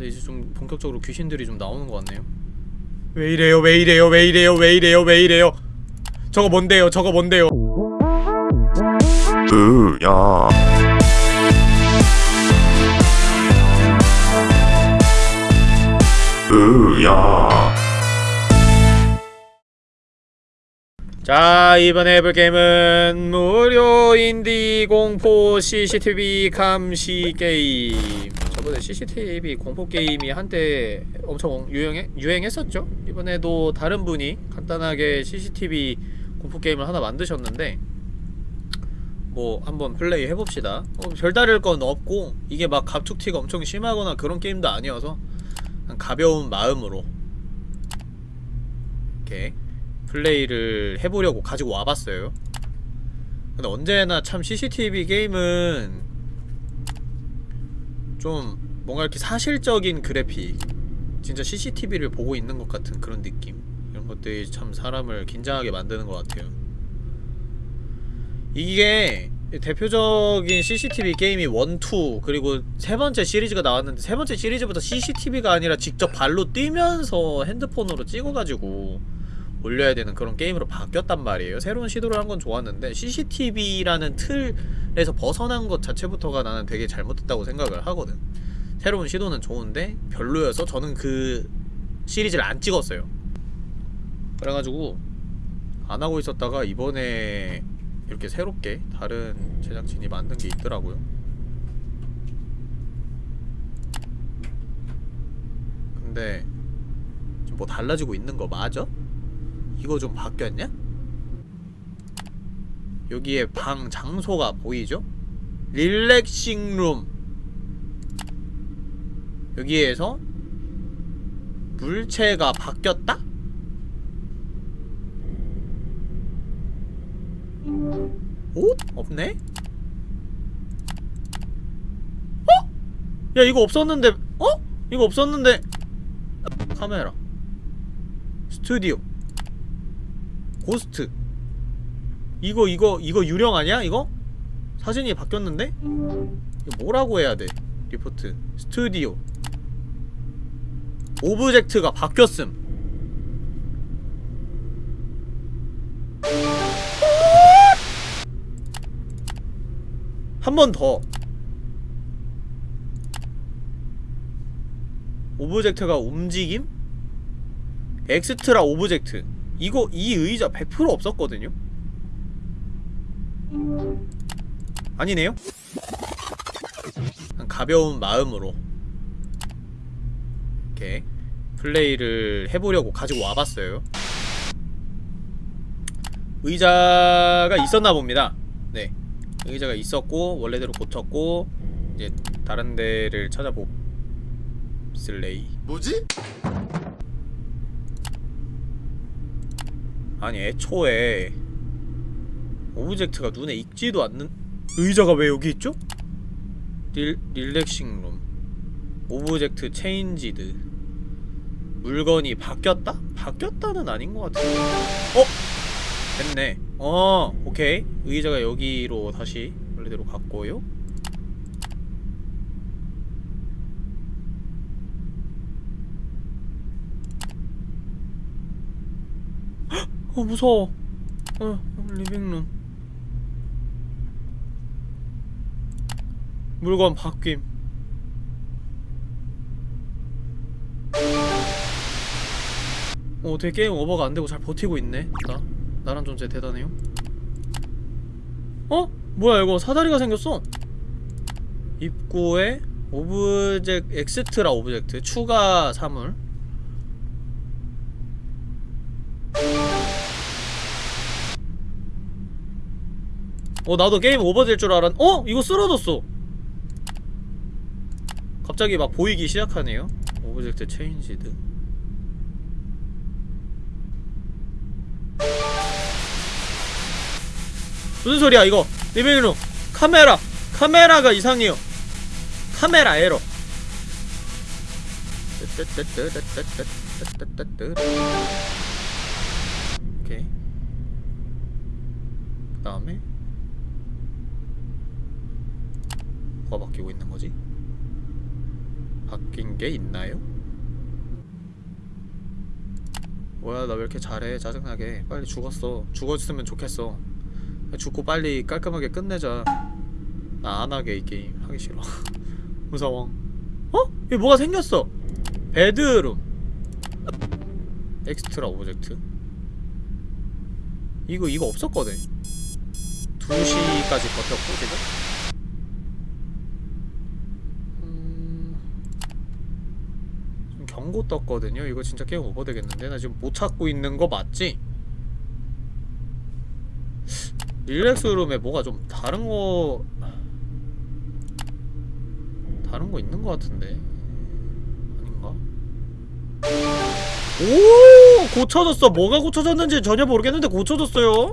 근데 이제 좀 본격적으로 귀신들이 좀 나오는 것 같네요. 왜 이래요? 왜 이래요? 왜 이래요? 왜 이래요? 왜 이래요? 저거 뭔데요? 저거 뭔데요? 으야. 으야. 자 이번에 해볼 게임은 무료 인디 공포 CCTV 감시 게임 저번에 CCTV 공포 게임이 한때 엄청 유행해, 유행했었죠? 이번에도 다른 분이 간단하게 CCTV 공포 게임을 하나 만드셨는데 뭐 한번 플레이 해봅시다. 어, 별다를 건 없고 이게 막 갑툭튀가 엄청 심하거나 그런 게임도 아니어서 가벼운 마음으로 이렇게 플레이를 해보려고 가지고 와봤어요. 근데 언제나 참 CCTV 게임은 좀 뭔가 이렇게 사실적인 그래픽 진짜 CCTV를 보고 있는 것 같은 그런 느낌? 이런 것들이 참 사람을 긴장하게 만드는 것 같아요. 이게 대표적인 CCTV 게임이 1, 2 그리고 세 번째 시리즈가 나왔는데 세 번째 시리즈부터 CCTV가 아니라 직접 발로 뛰면서 핸드폰으로 찍어가지고 올려야 되는 그런 게임으로 바뀌었단 말이에요. 새로운 시도를 한 건 좋았는데 CCTV라는 틀에서 벗어난 것 자체부터가 나는 되게 잘못됐다고 생각을 하거든. 새로운 시도는 좋은데 별로여서 저는 그 시리즈를 안 찍었어요. 그래가지고 안 하고 있었다가 이번에 이렇게 새롭게 다른 제작진이 만든 게 있더라고요. 근데 좀 뭐 달라지고 있는 거 맞아? 이거 좀 바뀌었냐? 여기에 방 장소가 보이죠? 릴렉싱 룸 여기에서 물체가 바뀌었다? 옷? 없네? 어? 야 이거 없었는데 어? 이거 없었는데 카메라 스튜디오 고스트 이거 이거 이거 유령 아니야 이거? 사진이 바뀌었는데? 이거 뭐라고 해야 돼 리포트 스튜디오 object가 바뀌었음 한 번 더 object가 움직임? extra object 이거 이 의자 100% 없었거든요? 아니네요? 가벼운 마음으로 이렇게 플레이를 해보려고 가지고 와봤어요 의자가 있었나 봅니다 네 의자가 있었고 원래대로 고쳤고 이제 다른 데를 찾아보 슬레이 뭐지? 아니 애초에 object가 눈에 익지도 않는 의자가 왜 여기 있죠? re, relaxing room object changed 물건이 바뀌었다? 바뀌었다는 아닌 것 같은데 어? 됐네 어 오케이 의자가 여기로 다시 원래대로 갔고요 어 무서워. 어 living room. 물건 바뀜. 어 되게 game over가 안되고 잘 버티고 있네. 나 나란 존재 대단해요. 어? 뭐야 이거 사다리가 생겼어. 입구에 objec- extra object 추가 사물 어 나도 game over될 줄 알았 어? 이거 쓰러졌어. 갑자기 막 보이기 시작하네요. object changed? 무슨 소리야 이거? living room 카메라. 카메라가 이상해요. 카메라 에러. 오케이. 그 다음에 뭐가 바뀌고 있는 거지? 바뀐 게 있나요? 뭐야 나 왜 이렇게 잘해? 짜증나게. 빨리 죽었어. 죽었으면 좋겠어. 죽고 빨리 깔끔하게 끝내자. 나 안 하게 이 게임 하기 싫어. 무서워. 어? 여기 뭐가 생겼어? Bedroom. extra object? 이거 이거 없었거든. 2시까지 버텼고 지금 좀 경고 떴거든요. 이거 진짜 game over 되겠는데? 나 지금 못 찾고 있는 거 맞지? relax room에 뭐가 좀 다른 거 다른 거 있는 거 같은데? 아닌가? 오! 고쳐졌어. 뭐가 고쳐졌는지 전혀 모르겠는데 고쳐졌어요.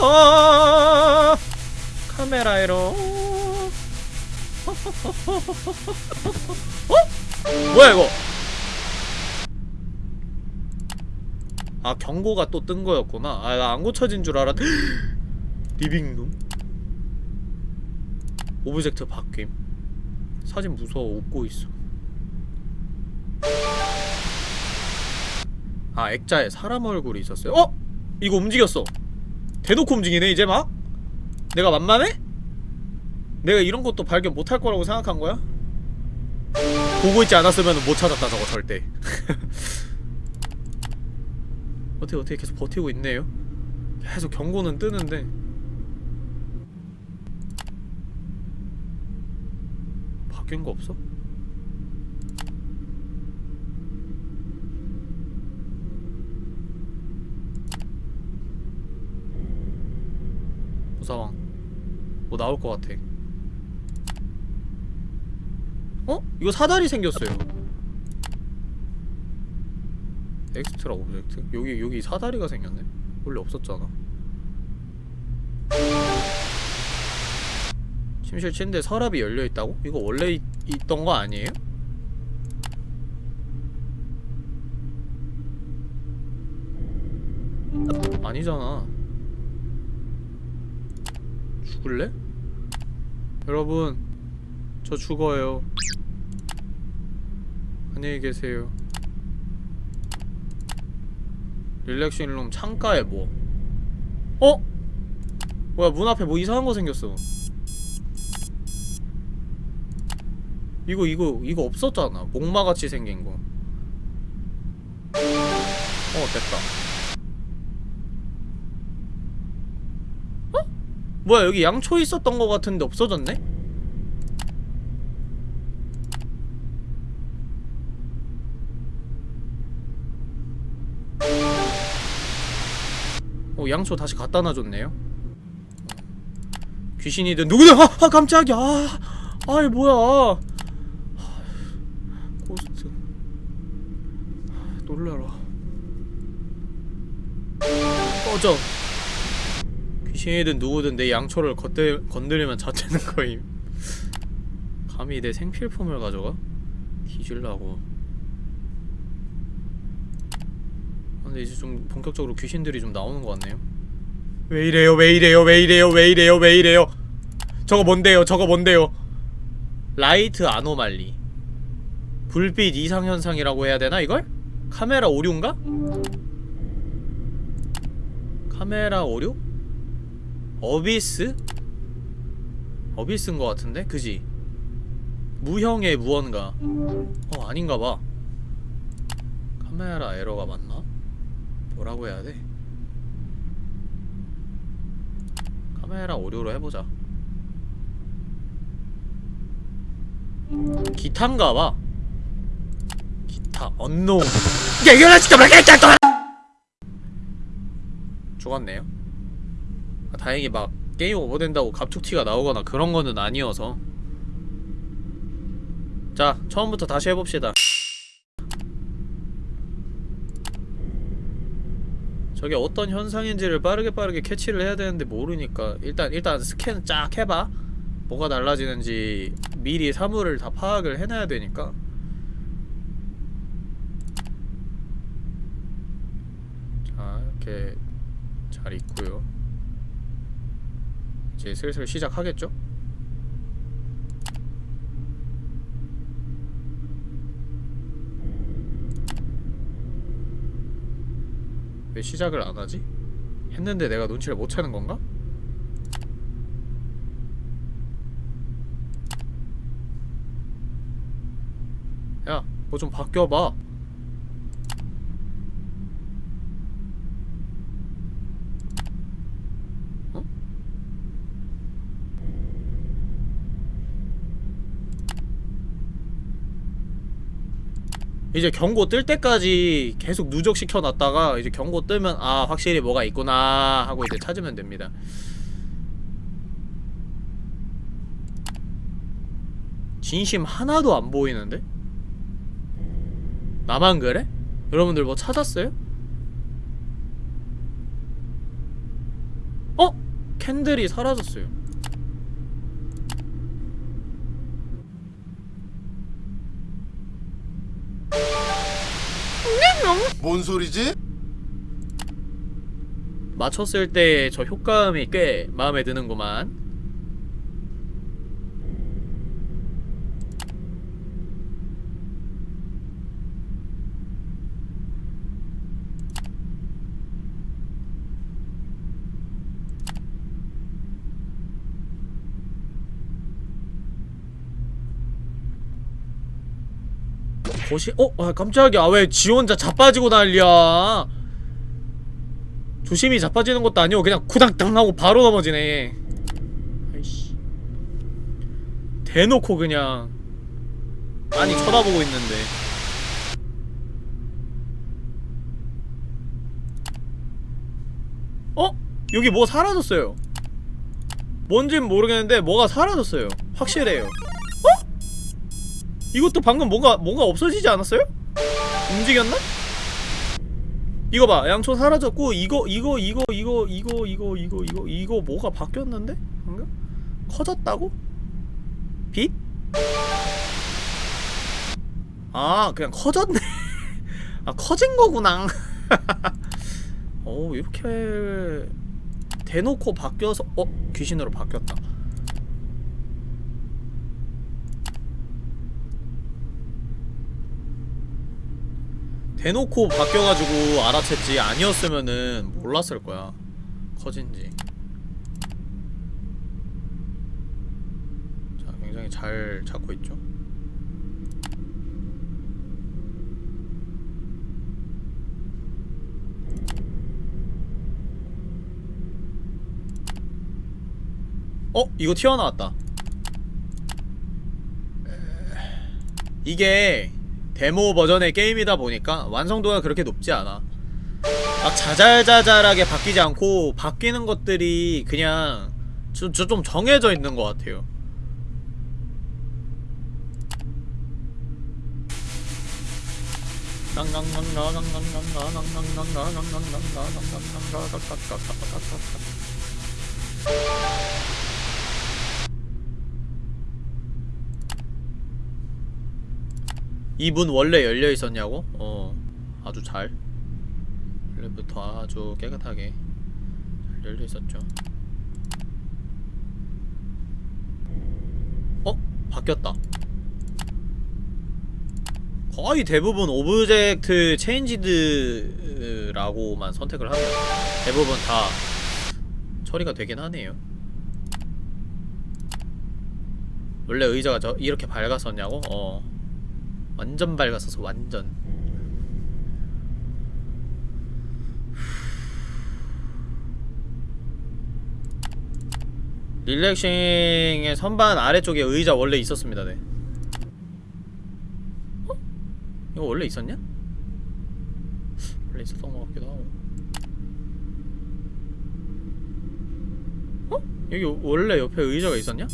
아! 카메라 에러. 어? 뭐야 이거 아 경고가 또 뜬 거였구나 아나안 고쳐진 줄 알았 리빙룸 object 바뀜 사진 무서워 웃고 있어 아 액자에 사람 얼굴이 있었어요 어? 이거 움직였어 대놓고 움직이네 이제 막? 내가 만만해? 내가 이런 것도 발견 못할 거라고 생각한 거야? 보고 있지 않았으면 못 찾았다 저거 절대 어떻게 어떻게 계속 버티고 있네요 계속 경고는 뜨는데 바뀐 거 없어? 무사왕 뭐 나올 것 같아 어? 이거 사다리 생겼어요 Extra object? 여기 여기 사다리가 생겼네 원래 없었잖아 침실 침대 서랍이 열려있다고? 이거 원래 있, 있던 거 아니에요? 아니잖아 죽을래? 여러분 저 죽어요 안녕히 계세요 릴렉싱 룸 창가에 뭐 어? 뭐야 문 앞에 뭐 이상한 거 생겼어 이거 이거 이거 없었잖아 목마같이 생긴 거 어, 됐다 어? 뭐야 여기 양초 있었던 거 같은데 없어졌네? 어 양초 다시 갖다 놔줬네요. 귀신이든 누구든 아, 아 깜짝이야. 아, 아이 뭐야. 고스트. 놀라라. 꺼져. 귀신이든 누구든 내 양초를 건들, 건드리면 자체는 거임. 감히 내 생필품을 가져가? 뒤질라고 근데 이제 좀 본격적으로 귀신들이 좀 나오는 것 같네요 왜 이래요 왜 이래요 왜 이래요 왜 이래요 왜 이래요 저거 뭔데요 저거 뭔데요 light anomaly 불빛 이상현상이라고 해야 되나 이걸? 카메라 오류인가? 카메라 오류? abyss? abyss인 것 같은데? 그지? 무형의 무언가 어 아닌가봐 카메라 에러가 맞나? 뭐라고 해야 돼? 카메라 오류로 해보자. 기타인가 봐. 기타 언노. 야 이거나 진짜 말겠다 또. 죽었네요. 아, 다행히 막 게임 오버된다고 갑툭튀가 나오거나 그런 거는 아니어서. 자 처음부터 다시 해봅시다 저게 어떤 현상인지를 빠르게 빠르게 캐치를 해야 되는데 모르니까 일단 일단 스캔 쫙 해봐. 뭐가 달라지는지 미리 사물을 다 파악을 해놔야 되니까. 자 이렇게 잘 있고요. 이제 슬슬 시작하겠죠? 왜 시작을 안 하지? 했는데 내가 눈치를 못 채는 건가? 야, 뭐 좀 바뀌어봐. 어? 이제 경고 뜰 때까지 계속 누적시켜 놨다가 이제 경고 뜨면 아 확실히 뭐가 있구나 하고 이제 찾으면 됩니다. 진심 하나도 안 보이는데? 나만 그래? 여러분들 뭐 찾았어요? 어? 캔들이 사라졌어요. 뭔 소리지? 맞췄을 때 저 효과음이 꽤 마음에 드는구만. 거시 어? 아 깜짝이야. 왜지 혼자 자빠지고 난리야? 조심히 자빠지는 것도 아니고 그냥 쿠당당 하고 바로 넘어지네. 아이씨. 대놓고 그냥 많이 쳐다보고 있는데. 어? 여기 뭐 사라졌어요. 뭔진 모르겠는데 뭐가 사라졌어요. 확실해요. 어? 이것도 방금 뭔가 뭔가 없어지지 않았어요? 움직였나? 이거 봐 양초 사라졌고 이거 이거 이거 이거 이거 이거 이거 이거 이거 뭐가 바뀌었는데? 방금? 커졌다고? 빛? 아 그냥 커졌네 아 커진 거구나 어 이렇게 대놓고 바뀌어서 어? 귀신으로 바뀌었다 대놓고 바뀌어가지고 알아챘지 아니었으면은 몰랐을 거야. 커진지. 자 굉장히 잘 잡고 있죠? 어? 이거 튀어나왔다. 이게 데모 버전의 게임이다 보니까 완성도가 그렇게 높지 않아. 막 자잘자잘하게 바뀌지 않고 바뀌는 것들이 그냥 좀, 좀- 좀 정해져 있는 것 같아요 이 문 원래 열려 있었냐고? 어, 아주 잘. 원래부터 아주 깨끗하게 잘 열려 있었죠. 어? 바뀌었다. 거의 대부분 object changed라고만 선택을 하면 대부분 다 처리가 되긴 하네요. 원래 의자가 저 이렇게 밝았었냐고? 어. 완전 밝았어서 완전 릴렉싱의 선반 아래쪽에 의자 원래 있었습니다 네 어? 이거 원래 있었냐? 원래 있었던 것 같기도 하고 어? 여기 원래 옆에 의자가 있었냐?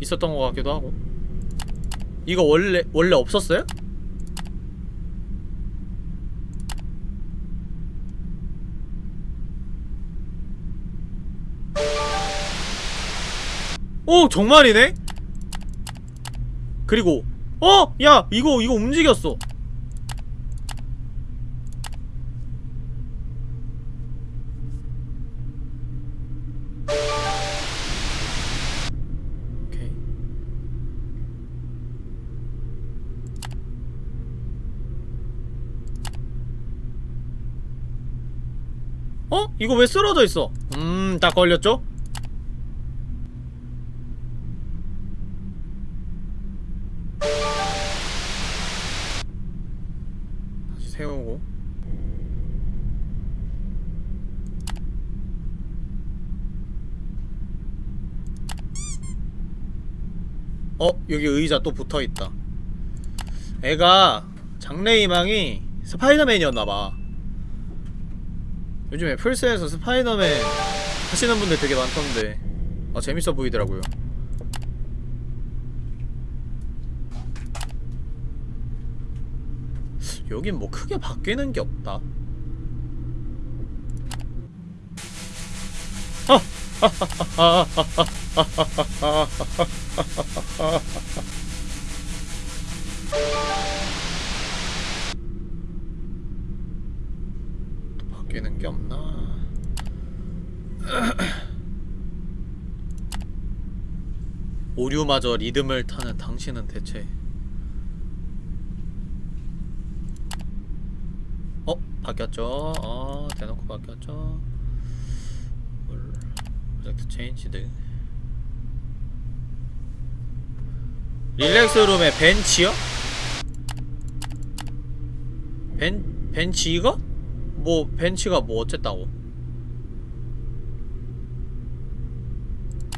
있었던 것 같기도 하고 이거 원래 원래 없었어요? 오 정말이네? 그리고 어! 야 이거 이거 움직였어 이거 왜 쓰러져 있어? 음, 딱 걸렸죠? 다시 세우고 어? 여기 의자 또 붙어있다 애가 장래희망이 스파이더맨이었나봐 요즘에 플스에서 스파이더맨 하시는 분들 되게 많던데 아 재밌어 보이더라고요 여긴 뭐 크게 바뀌는 게 없다 또 바뀌는 게 없나 오류마저 리듬을 타는 당신은 대체 어? 바뀌었죠? 어 대놓고 바뀌었죠? Object Changed Relax Room에 벤치요? 벤, 벤치 이거? 뭐 벤치가 뭐 어쨌다고?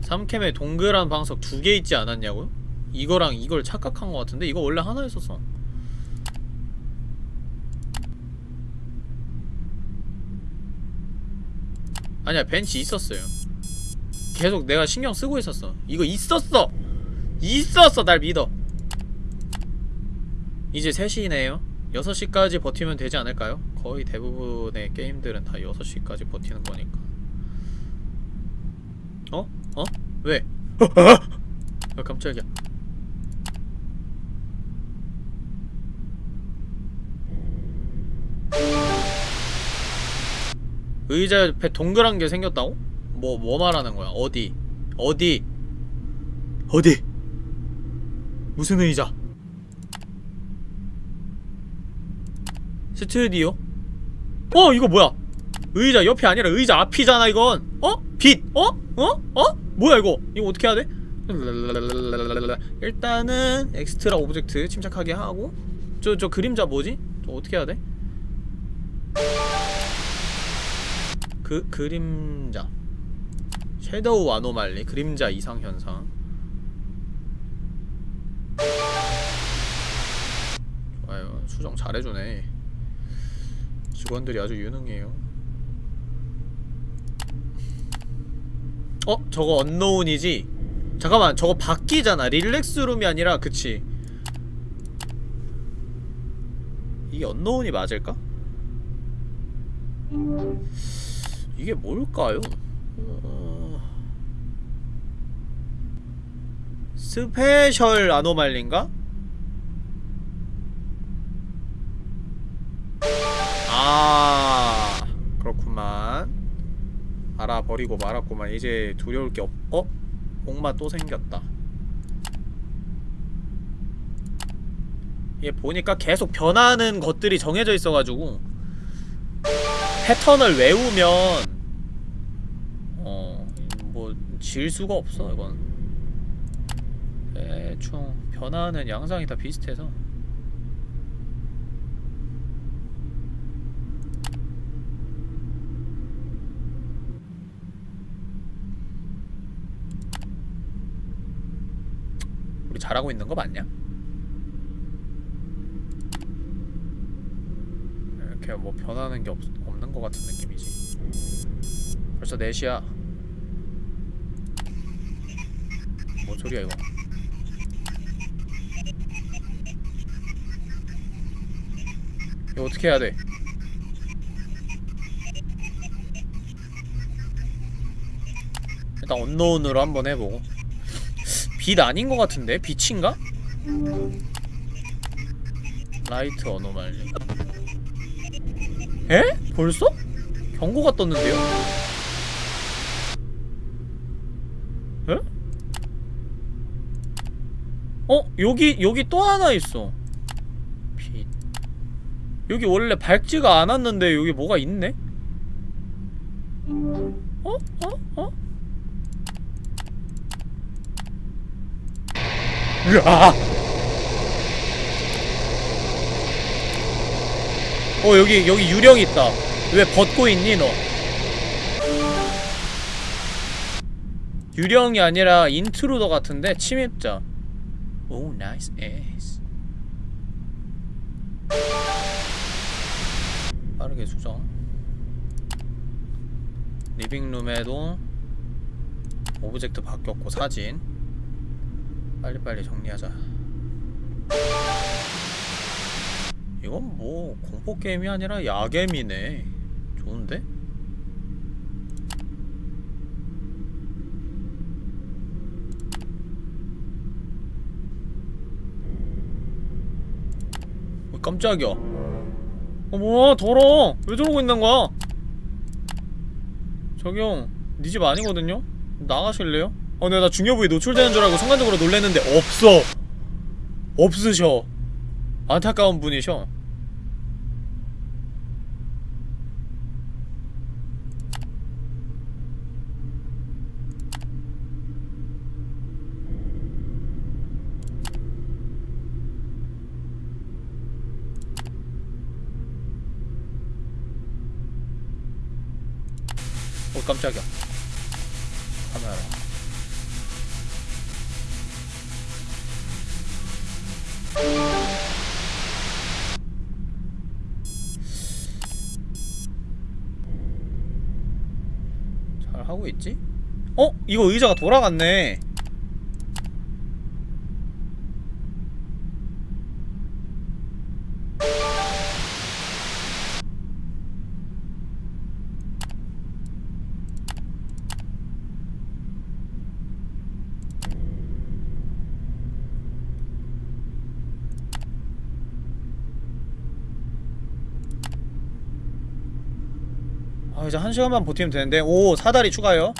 삼캠에 동그란 방석 두 개 있지 않았냐고요? 이거랑 이걸 착각한 것 같은데? 이거 원래 하나 있었어. 아니야 벤치 있었어요. 계속 내가 신경 쓰고 있었어. 이거 있었어! 있었어 날 믿어! 이제 3시네요. 6시까지 버티면 되지 않을까요? 거의 대부분의 게임들은 다 6시까지 버티는 거니까 어? 어? 왜? 아 깜짝이야 의자 옆에 동그란 게 생겼다고? 뭐, 뭐 말하는 거야? 어디? 어디? 어디? 무슨 의자? 스튜디오? 어 이거 뭐야? 의자 옆이 아니라 의자 앞이잖아 이건 어? 빛? 어? 어? 어? 뭐야 이거 이거 어떻게 해야 돼? 일단은 extra object 침착하게 하고 저저 그림자 뭐지? 저 어떻게 해야 돼? 그 그림자 섀도우 아노말리 그림자 이상 현상 좋아요 수정 잘해주네 직원들이 아주 유능해요 어? 저거 언노운이지? 잠깐만 저거 바뀌잖아 릴렉스룸이 아니라 그치 이게 언노운이 맞을까? 이게 뭘까요? 어... special anomaly인가? 아. 그렇구만. 알아버리고 말았구만. 이제 두려울 게 없.. 어? 목마 또 생겼다. 얘 보니까 계속 변하는 것들이 정해져 있어가지고 패턴을 외우면 어... 뭐 질 수가 없어 이건. 대충 변하는 양상이 다 비슷해서 잘하고 있는 거 맞냐? 이렇게 뭐 변하는 게 없, 없는 거 같은 느낌이지 벌써 4시야 뭔 소리야 이거 이거 어떻게 해야 돼? 일단 언노운으로 한번 해보고 빛 아닌 것 같은데? 빛인가? 라이트 어노말리 에? 벌써? 경고가 떴는데요? 에? 어? 여기 여기 또 하나 있어 빛 여기 원래 밝지가 않았는데 여기 뭐가 있네? 어? 어? 어? 으아! 어 여기 여기 유령 있다. 왜 벗고 있니 너? 유령이 아니라 intruder 같은데 침입자. 오 nice 에이스. 빠르게 수정. living room에도 object 바뀌었고 사진. 빨리빨리 정리하자. 이건 뭐 공포 게임이 아니라 야겜이네. 좋은데? 어, 깜짝이야. 어 뭐야 더러. 왜 저러고 있는 거야? 저기 형, 네집 아니거든요? 나가실래요? 어, 내가 나 중요 부위 노출되는 줄 알고 순간적으로 놀랬는데 없어. 없으셔. 안타까운 분이셔. 어 깜짝이야. 카메라. 잘 하고 있지? 어? 이거 의자가 돌아갔네. 시간만 버티면 되는데. 오 사다리 추가요.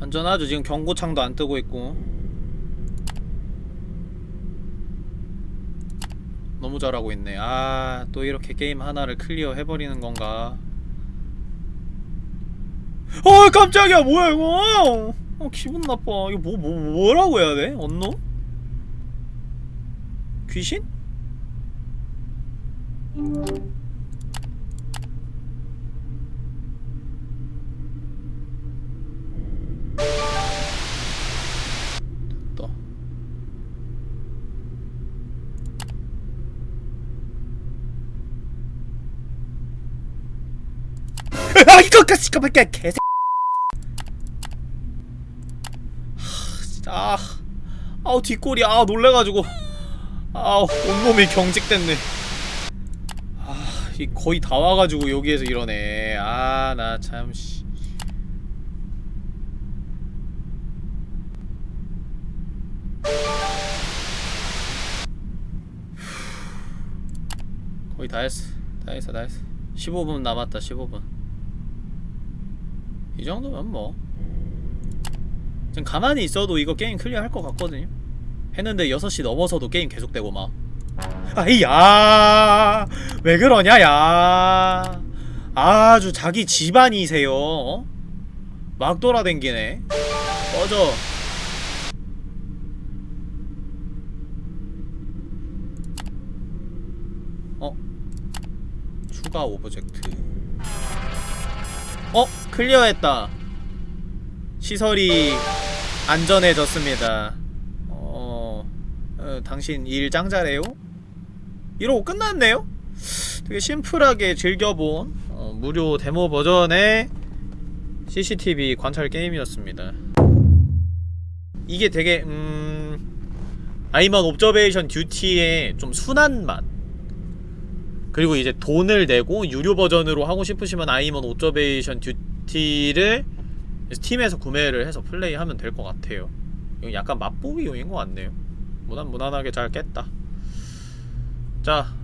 안전하죠. 지금 경고창도 안 뜨고 있고. 너무 잘하고 있네. 아 또 이렇게 게임 하나를 클리어 해버리는 건가? 어 깜짝이야. 뭐야 이거 어 기분 나빠 이거 뭐, 뭐 뭐라고 해야 돼? 언노? 귀신? 됐다 아 이거 까짓거 밖에 개새 진짜 아, 아우 뒷골이 아 놀래가지고. 아우 온몸이 경직됐네. 아이 거의 다 와가지고 여기에서 이러네. 아 나 참씨. 거의 다 했어. 다 했어 다 했어. 15분 남았다 15분. 이 정도면 뭐 지금 가만히 있어도 이거 게임 clear 할 것 같거든요. 했는데 6시 넘어서도 게임 계속되고 막. 아이야. 왜 그러냐 야. 아주 자기 집안이세요 어? 막 돌아댕기네. 꺼져. 어? 추가 object. 어? clear했다. 시설이 안전해졌습니다. 어, 어, 당신 일 짱잘해요? 이러고 끝났네요? 되게 심플하게 즐겨본 어, 무료 데모 버전의 CCTV 관찰 게임이었습니다. 이게 되게 음... I'm on Observation Duty의 좀 순한 맛 그리고 이제 돈을 내고 유료 버전으로 하고 싶으시면 I'm on Observation Duty를 Steam에서 구매를 해서 플레이하면 될 것 같아요. 이건 약간 맛보기용인 것 같네요. 무난 무난하게 잘 깼다. 자,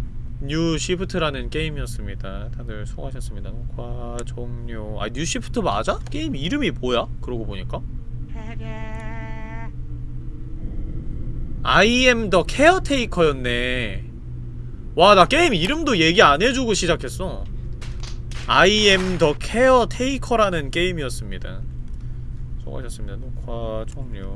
New Shift라는 게임이었습니다. 다들 수고하셨습니다. 녹화 종료. 아 New Shift 맞아? 게임 이름이 뭐야? 그러고 보니까. I am the caretaker였네. 와 나 게임 이름도 얘기 안 해주고 시작했어. I am the caretaker라는 게임이었습니다. 수고하셨습니다. 녹화 종료.